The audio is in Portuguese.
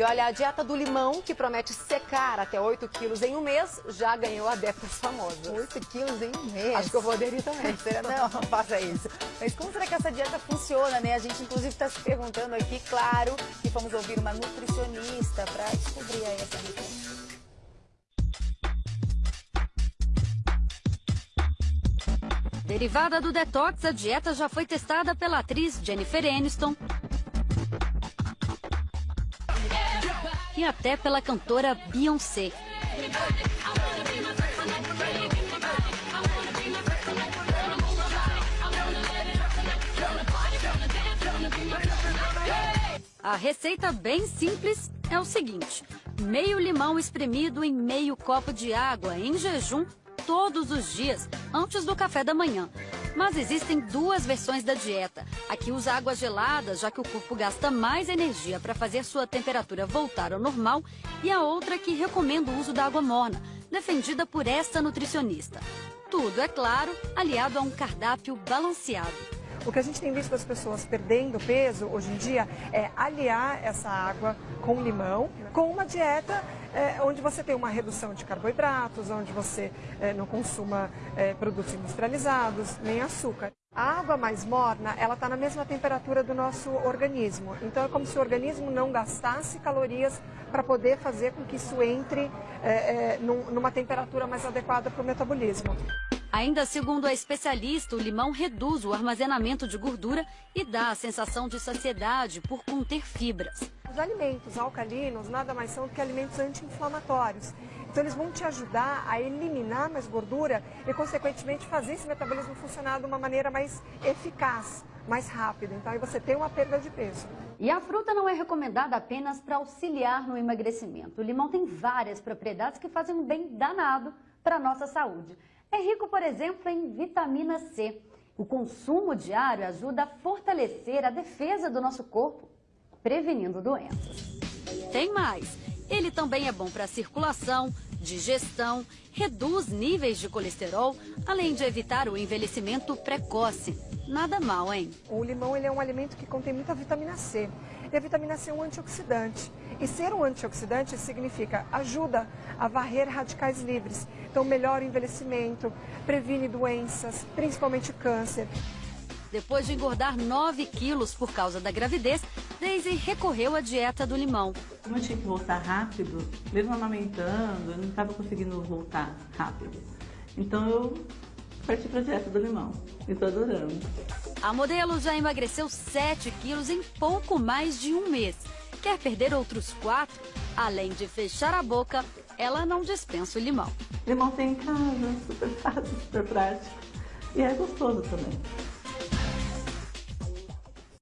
E olha, a dieta do limão, que promete secar até 8 quilos em um mês, já ganhou adeptos famosos. 8 quilos em um mês? Acho que eu vou aderir também. Não, não faça isso. Mas como será que essa dieta funciona, né? A gente, inclusive, está se perguntando aqui, claro, que vamos ouvir uma nutricionista para descobrir aí essa receita. Derivada do detox, a dieta já foi testada pela atriz Jennifer Aniston e até pela cantora Beyoncé. A receita bem simples é o seguinte: meio limão espremido em meio copo de água em jejum todos os dias, antes do café da manhã. Mas existem duas versões da dieta. A que usa água gelada, já que o corpo gasta mais energia para fazer sua temperatura voltar ao normal, e a outra que recomenda o uso da água morna, defendida por esta nutricionista. Tudo, é claro, aliado a um cardápio balanceado. O que a gente tem visto das pessoas perdendo peso hoje em dia é aliar essa água com limão, com uma dieta é, onde você tem uma redução de carboidratos, onde você é, não consuma é, produtos industrializados, nem açúcar. A água mais morna, ela está na mesma temperatura do nosso organismo. Então é como se o organismo não gastasse calorias para poder fazer com que isso entre é, é, num, numa temperatura mais adequada para o metabolismo. Ainda segundo a especialista, o limão reduz o armazenamento de gordura e dá a sensação de saciedade por conter fibras. Os alimentos alcalinos nada mais são do que alimentos anti-inflamatórios. Então eles vão te ajudar a eliminar mais gordura e, consequentemente, fazer esse metabolismo funcionar de uma maneira mais eficaz, mais rápida. Então aí você tem uma perda de peso. E a fruta não é recomendada apenas para auxiliar no emagrecimento. O limão tem várias propriedades que fazem um bem danado para a nossa saúde. É rico, por exemplo, em vitamina C. O consumo diário ajuda a fortalecer a defesa do nosso corpo, prevenindo doenças. Tem mais! Ele também é bom para circulação, digestão, reduz níveis de colesterol, além de evitar o envelhecimento precoce. Nada mal, hein? O limão ele é um alimento que contém muita vitamina C. E a vitamina C é um antioxidante. E ser um antioxidante significa ajuda a varrer radicais livres. Então melhora o envelhecimento, previne doenças, principalmente câncer. Depois de engordar 9 quilos por causa da gravidez, Daisy recorreu à dieta do limão. Como eu tinha que voltar rápido, mesmo amamentando, eu não estava conseguindo voltar rápido. Então eu parti para a dieta do limão e estou adorando. A modelo já emagreceu 7 quilos em pouco mais de um mês. Quer perder outros 4? Além de fechar a boca, ela não dispensa o limão. Limão tem em casa, super fácil, super prático. E é gostoso também.